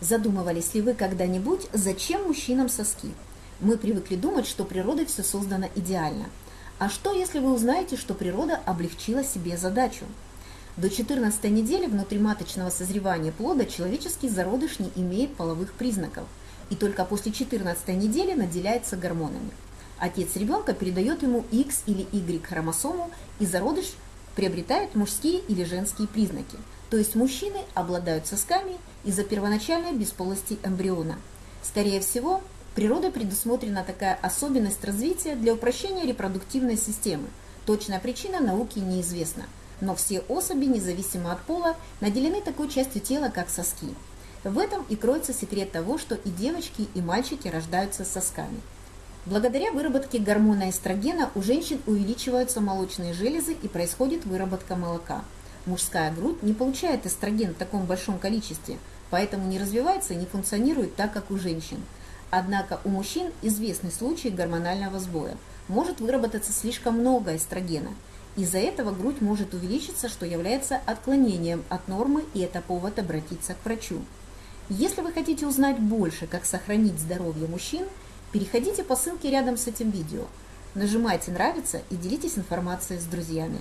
Задумывались ли вы когда-нибудь, зачем мужчинам соски? Мы привыкли думать, что природой все создано идеально. А что, если вы узнаете, что природа облегчила себе задачу? До 14 недели внутриматочного созревания плода человеческий зародыш не имеет половых признаков, и только после 14 недели наделяется гормонами. Отец ребенка передает ему X или Y хромосому, и зародыш приобретает мужские или женские признаки. То есть мужчины обладают сосками из-за первоначальной бесполости эмбриона. Скорее всего, природой предусмотрена такая особенность развития для упрощения репродуктивной системы. Точная причина науки неизвестна, но все особи, независимо от пола, наделены такой частью тела, как соски. В этом и кроется секрет того, что и девочки, и мальчики рождаются с сосками. Благодаря выработке гормона эстрогена у женщин увеличиваются молочные железы и происходит выработка молока. Мужская грудь не получает эстроген в таком большом количестве, поэтому не развивается и не функционирует так, как у женщин. Однако у мужчин известный случай гормонального сбоя. Может выработаться слишком много эстрогена. Из-за этого грудь может увеличиться, что является отклонением от нормы, и это повод обратиться к врачу. Если вы хотите узнать больше, как сохранить здоровье мужчин, переходите по ссылке рядом с этим видео. Нажимайте «Нравится» и делитесь информацией с друзьями.